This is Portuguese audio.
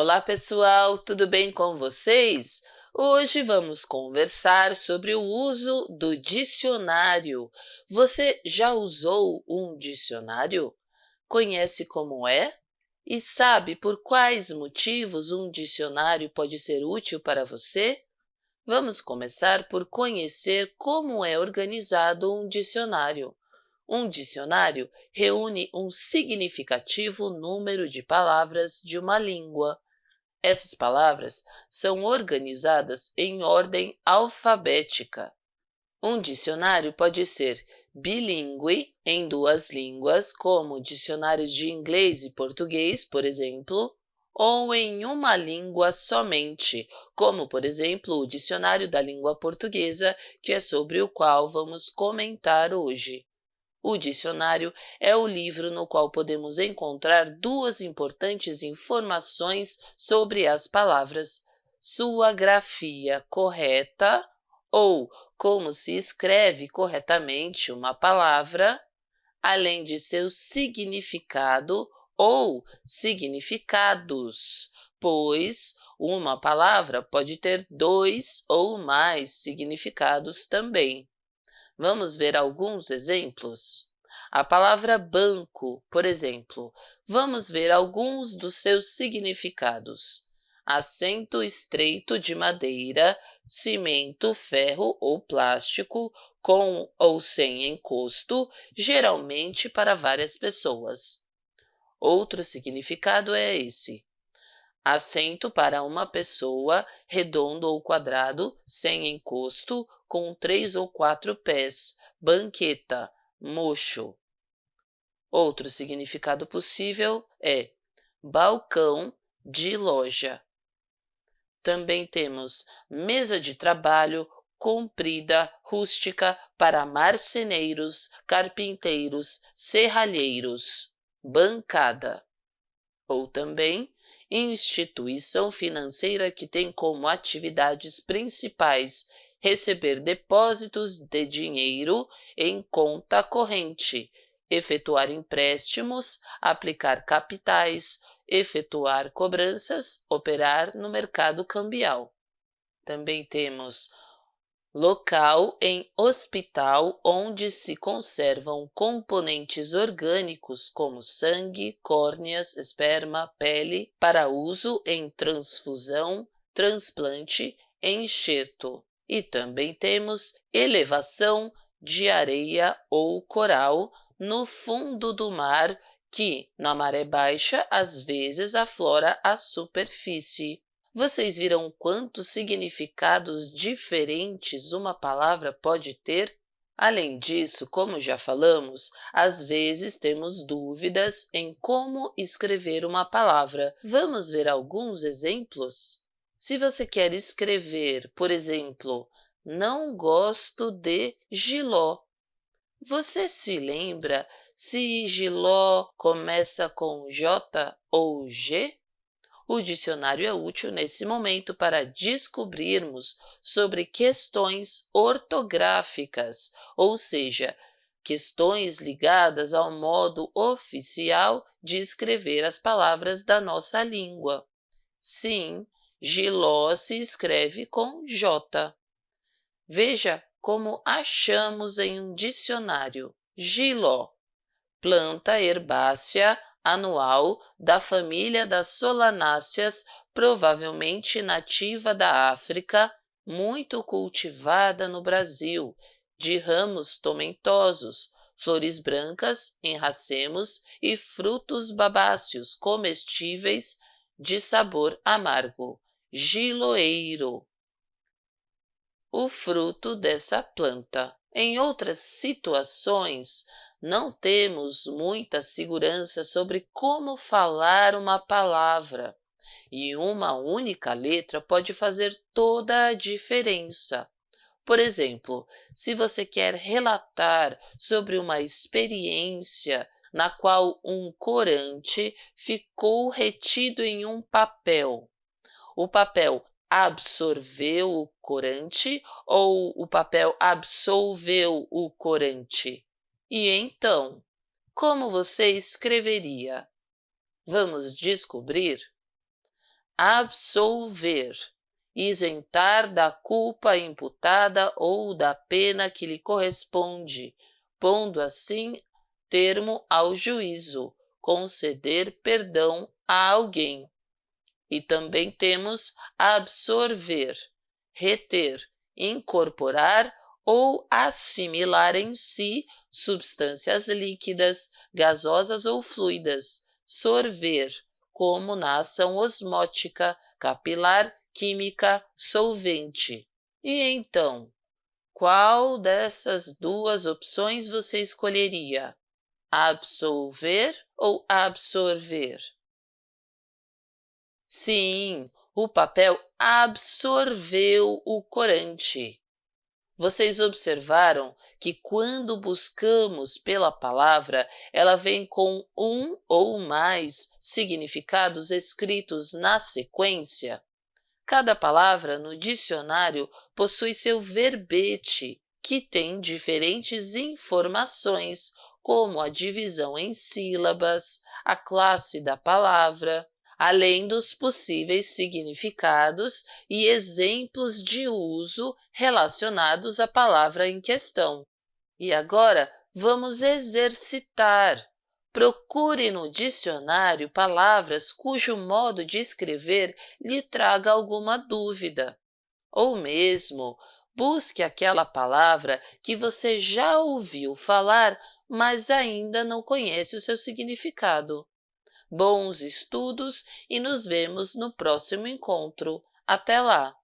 Olá, pessoal! Tudo bem com vocês? Hoje vamos conversar sobre o uso do dicionário. Você já usou um dicionário? Conhece como é? E sabe por quais motivos um dicionário pode ser útil para você? Vamos começar por conhecer como é organizado um dicionário. Um dicionário reúne um significativo número de palavras de uma língua. Essas palavras são organizadas em ordem alfabética. Um dicionário pode ser bilíngue em duas línguas, como dicionários de inglês e português, por exemplo, ou em uma língua somente, como, por exemplo, o Dicionário da Língua Portuguesa, que é sobre o qual vamos comentar hoje. O dicionário é o livro no qual podemos encontrar duas importantes informações sobre as palavras, sua grafia correta ou como se escreve corretamente uma palavra, além de seu significado ou significados, pois uma palavra pode ter dois ou mais significados também. Vamos ver alguns exemplos? A palavra banco, por exemplo, vamos ver alguns dos seus significados. Assento estreito de madeira, cimento, ferro ou plástico, com ou sem encosto, geralmente para várias pessoas. Outro significado é esse. Assento para uma pessoa, redondo ou quadrado, sem encosto, com três ou quatro pés, banqueta, mocho. Outro significado possível é balcão de loja. Também temos mesa de trabalho comprida, rústica, para marceneiros, carpinteiros, serralheiros, bancada. Ou também instituição financeira que tem como atividades principais receber depósitos de dinheiro em conta corrente, efetuar empréstimos, aplicar capitais, efetuar cobranças, operar no mercado cambial. Também temos local em hospital onde se conservam componentes orgânicos como sangue, córneas, esperma, pele, para uso em transfusão, transplante, enxerto. E também temos elevação de areia ou coral no fundo do mar que, na maré baixa, às vezes aflora a superfície. Vocês viram quantos significados diferentes uma palavra pode ter? Além disso, como já falamos, às vezes temos dúvidas em como escrever uma palavra. Vamos ver alguns exemplos? Se você quer escrever, por exemplo, não gosto de giló, você se lembra se giló começa com J ou G? O dicionário é útil nesse momento para descobrirmos sobre questões ortográficas, ou seja, questões ligadas ao modo oficial de escrever as palavras da nossa língua. Sim, Giló se escreve com J. Veja como achamos em um dicionário. Giló, planta herbácea anual da família das solanáceas, provavelmente nativa da África, muito cultivada no Brasil, de ramos tomentosos, flores brancas em racemos e frutos babáceos comestíveis de sabor amargo giloeiro, o fruto dessa planta. Em outras situações, não temos muita segurança sobre como falar uma palavra, e uma única letra pode fazer toda a diferença. Por exemplo, se você quer relatar sobre uma experiência na qual um corante ficou retido em um papel, o papel absorveu o corante ou o papel absolveu o corante? E então, como você escreveria? Vamos descobrir? absolver, isentar da culpa imputada ou da pena que lhe corresponde, pondo assim termo ao juízo, conceder perdão a alguém. E também temos absorver, reter, incorporar ou assimilar em si substâncias líquidas, gasosas ou fluidas, sorver, como na ação osmótica, capilar, química, solvente. E então, qual dessas duas opções você escolheria? Absolver ou absorver? Sim, o papel absorveu o corante. Vocês observaram que quando buscamos pela palavra, ela vem com um ou mais significados escritos na sequência? Cada palavra no dicionário possui seu verbete, que tem diferentes informações, como a divisão em sílabas, a classe da palavra, além dos possíveis significados e exemplos de uso relacionados à palavra em questão. E agora, vamos exercitar. Procure no dicionário palavras cujo modo de escrever lhe traga alguma dúvida. Ou mesmo, busque aquela palavra que você já ouviu falar, mas ainda não conhece o seu significado. Bons estudos e nos vemos no próximo encontro. Até lá!